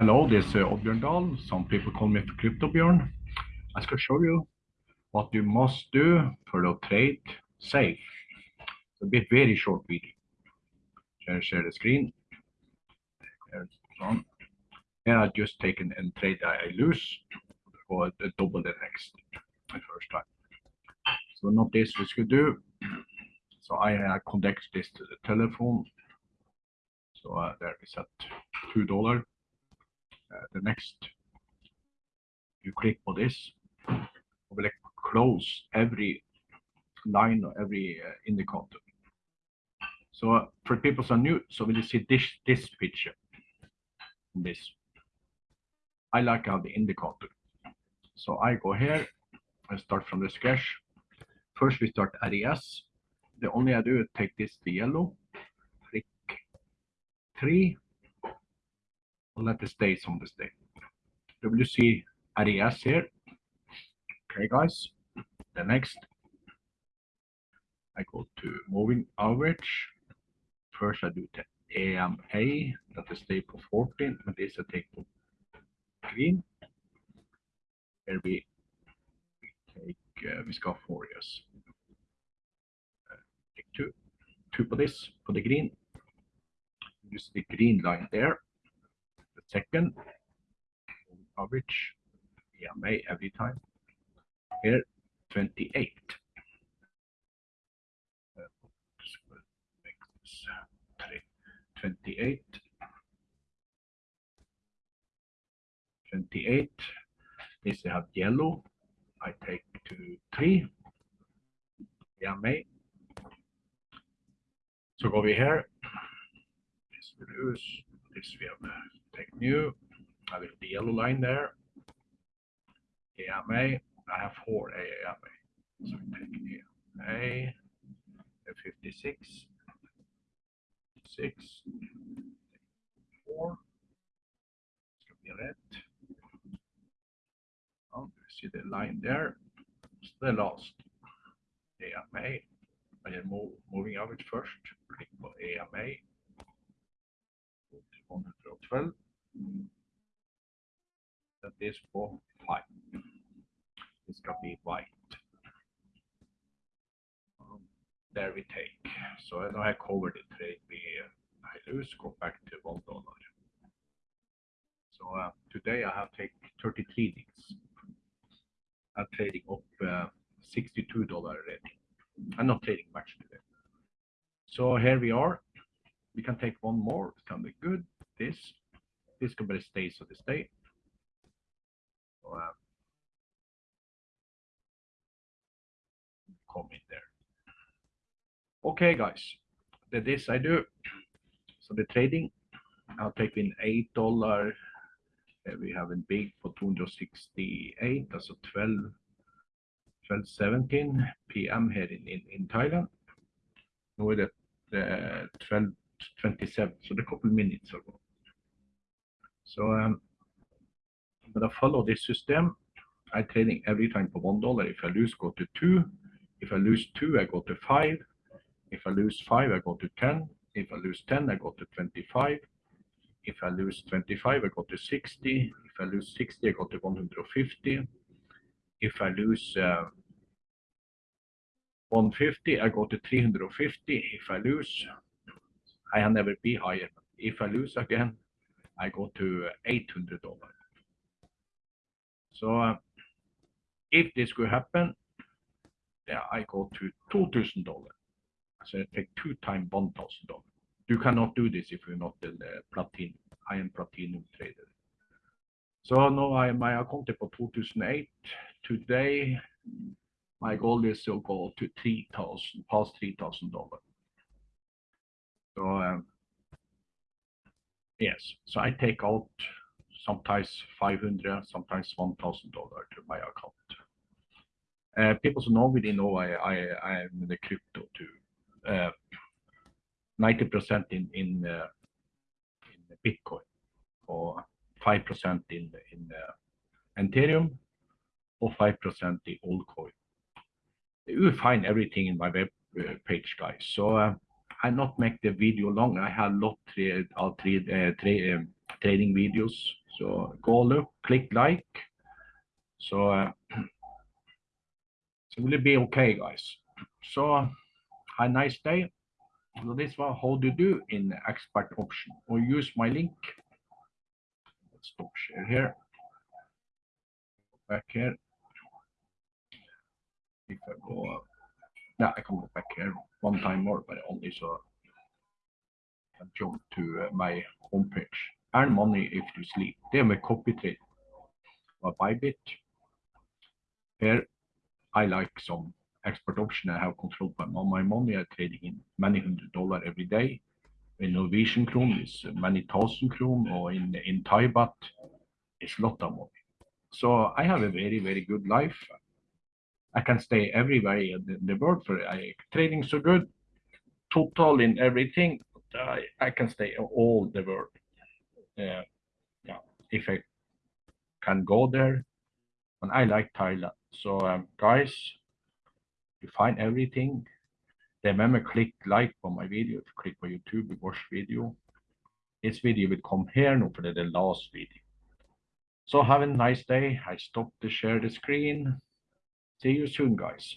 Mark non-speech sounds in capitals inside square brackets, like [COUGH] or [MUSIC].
Hello, this is Oddbjørn Dahl. Some people call me CryptoBjørn. I skal show you what you must do for to trade safe. It's a bit very short video. Share, share the screen. Here I just taken and trade I lose or the double the next the first time. So not this we should do. So I uh, connect this to the telephone. So uh, there we set two dollar. Uh, the next you click on this will close every line or every uh, indicator. So uh, for people who are new, so we see this this picture. This I like how the indicator. So I go here. I start from the sketch. First we start RES. The only I do is take this the yellow, click three, let the stays on the state. WC RES here. Okay, guys. The next, I go to moving average. First, I do the AMA, that is for 14, but this I take for green. Here we, take, uh, we. Uh, take two, two for this, for the green. Use the green line there. Second, average, AMA every time. Here, 28. Uh, uh, 28. 28. This I have yellow. I take to three. Yeah, may. So go over here. This we lose. This we have uh, take new. I will the yellow line there. AMA. I have four AMA. So we take AMA. 56. 6. 4. It's to be red. Oh, you see the line there. It's the last AMA. I am moving average first. Click på AMA. 112. That is for 5. This be white. Um, there we take. So now I covered the trade. We uh, I lose. Go back to one dollar. So uh, today I have take 33 things. I'm trading up uh, 62 dollar already. I'm not trading much today. So here we are. We can take one more. It can be good. This this can be stay so uh, come in there. Okay, guys. The this I do. So the trading, I'll take in eight dollar. we have a big for 268. That's a 12, 12 17 p.m. here in, in, in Thailand. With the, the 12 27, so a couple minutes ago. So um, I'm gonna follow this system. I trading every time for one dollar. If I lose, go to two. If I lose two, I go to five. If I lose five, I go to 10. If I lose 10, I go to 25. If I lose 25, I go to 60. If I lose 60, I go to 150. If I lose uh, 150, I go to 350. If I lose, I never be higher. If I lose again, I go to $800. So uh, if this could happen, yeah, I go to $2,000. So I take two times $1,000. You cannot do this if you're not uh, platinum, I am platinum trader. So now I my account for 2008. Today, my goal is to go to 3,000, past $3,000. So um, yes, so I take out sometimes 500, sometimes $1,000 to my account. Uh, people know me, know I, I, I am in the crypto too. 90% in, in, uh, in Bitcoin or 5% in, in uh, Ethereum or 5% in Altcoin. You will find everything in my web uh, page, guys. So uh, I not make the video long. I have lot three, all three uh, tra um, trading videos. So go look, click like. So, uh, [CLEARS THROAT] so will it be okay, guys? So have a nice day. So this is how to do in ExpertOption or use my link. Let's stop share here. Back here. If I go, uh, yeah, I can go back here one time more, but only so I jump to uh, my homepage. Earn money if you sleep. Är med copy trade. By Bybit. Here I like some ExpertOption. I have control by my money. I'm trading in many hundred dollar every day. In Norwegian krone is many thousand krone or in in Thai baht it's lot of money. So I have a very very good life. I can stay everywhere in the, the world for I trading so good. Total in everything. I, I can stay all the world. Uh, yeah, if I can go there. And I like Thailand. So um, guys, you find everything. Remember, click like on my video. If you click on YouTube, you watch video. This video will come here now for the, the last video. So have a nice day. I stop to share the screen. See you soon, guys.